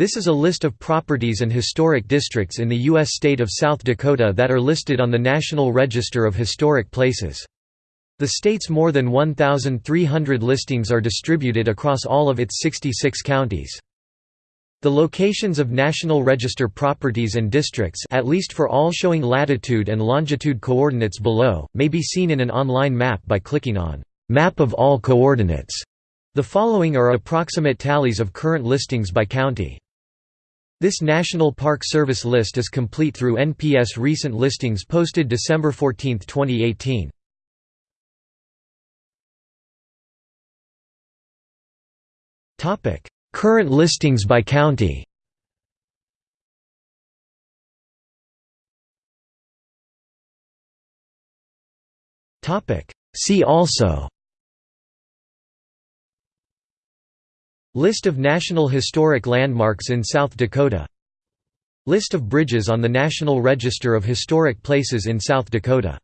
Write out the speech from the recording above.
This is a list of properties and historic districts in the U.S. state of South Dakota that are listed on the National Register of Historic Places. The state's more than 1,300 listings are distributed across all of its 66 counties. The locations of National Register properties and districts at least for all showing latitude and longitude coordinates below, may be seen in an online map by clicking on «Map of all coordinates». The following are approximate tallies of current listings by county. This National Park Service list is complete through NPS recent listings posted December 14, 2018. Topic: Current listings by county. Topic: See also. List of National Historic Landmarks in South Dakota. List of bridges on the National Register of Historic Places in South Dakota